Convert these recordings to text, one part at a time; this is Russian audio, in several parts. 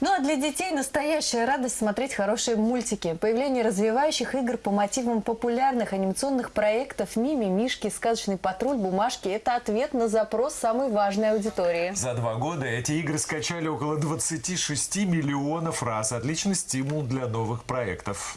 Ну а для детей настоящая радость смотреть хорошие мультики. Появление развивающих игр по мотивам популярных анимационных проектов «Мими», «Мишки», «Сказочный патруль», «Бумажки» – это ответ на запрос самой важной аудитории. За два года эти игры скачали около 26 миллионов раз. Отличный стимул для новых проектов.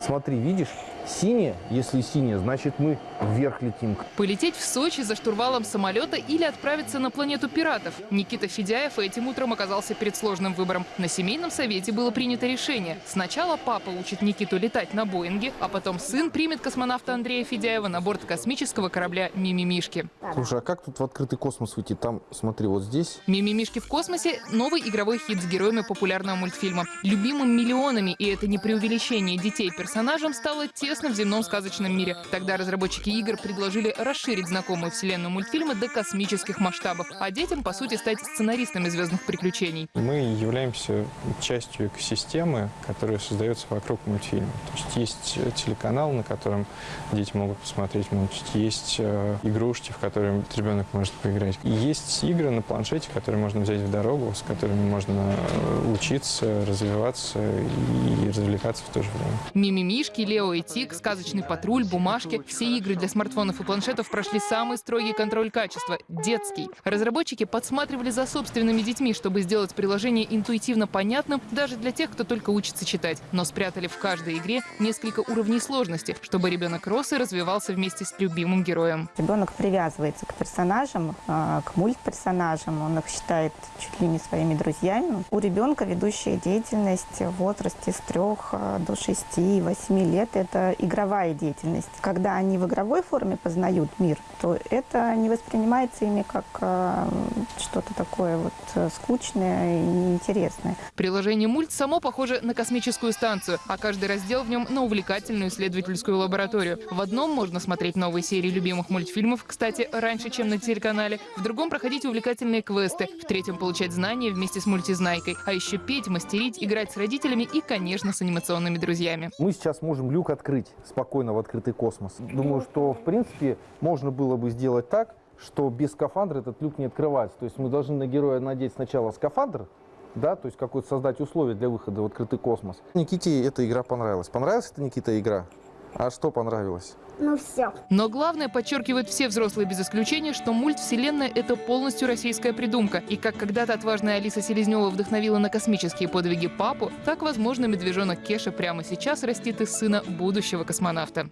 Смотри, видишь, синее, если синее, значит мы вверх летим. Полететь в Сочи за штурвалом самолета или отправиться на планету пиратов. Никита Федяев этим утром оказался перед сложным выбором. На семейном совете было принято решение. Сначала папа учит Никиту летать на Боинге, а потом сын примет космонавта Андрея Федяева на борт космического корабля «Мимимишки». Слушай, а как тут в открытый космос выйти? Там, смотри, вот здесь. «Мимимишки в космосе» — новый игровой хит с героями популярного мультфильма. Любимым миллионами, и это не преувеличение детей персонажам, стало тесно в земном сказочном мире. Тогда разработчики игр предложили расширить знакомую вселенную мультфильма до космических масштабов, а детям, по сути, стать сценаристами звездных приключений. Мы являемся частью экосистемы, которая создается вокруг мультфильма. То есть есть телеканал, на котором дети могут посмотреть мультики, есть э, игрушки, в которые ребенок может поиграть. И есть игры на планшете, которые можно взять в дорогу, с которыми можно э, учиться, развиваться и развлекаться в то же время. Мимимишки, Лео и Тик, Сказочный патруль, Бумажки – все игры для смартфонов и планшетов прошли самый строгий контроль качества – детский. Разработчики подсматривали за собственными детьми, чтобы сделать приложение интуитивно понятным даже для тех, кто только учится читать. Но спрятали в каждой игре несколько уровней сложности, чтобы ребенок рос и развивался вместе с любимым героем. Ребенок привязывается к персонажам, а, к мультперсонажам, он их считает чуть ли не своими друзьями. У ребенка ведущая деятельность в возрасте с 3 до 6-8 лет – это игровая деятельность. Когда они в игровой форме познают мир, то это не воспринимается ими как э, что-то такое вот э, скучное и неинтересное. Приложение «Мульт» само похоже на космическую станцию, а каждый раздел в нем на увлекательную исследовательскую лабораторию. В одном можно смотреть новые серии любимых мультфильмов, кстати, раньше, чем на телеканале. В другом проходить увлекательные квесты. В третьем получать знания вместе с мультизнайкой. А еще петь, мастерить, играть с родителями и, конечно, с анимационными друзьями. Мы сейчас можем люк открыть спокойно в открытый космос. Думаю, что, в принципе, можно было бы сделать так, что без скафандра этот люк не открывается. То есть мы должны на героя надеть сначала скафандр, да, то есть какой-то создать условия для выхода в открытый космос. Никите эта игра понравилась. Понравилась эта Никита игра? А что понравилось? Ну все. Но главное, подчеркивают все взрослые без исключения, что мультвселенная — это полностью российская придумка. И как когда-то отважная Алиса Селезнева вдохновила на космические подвиги папу, так, возможно, медвежонок Кеша прямо сейчас растит из сына будущего космонавта.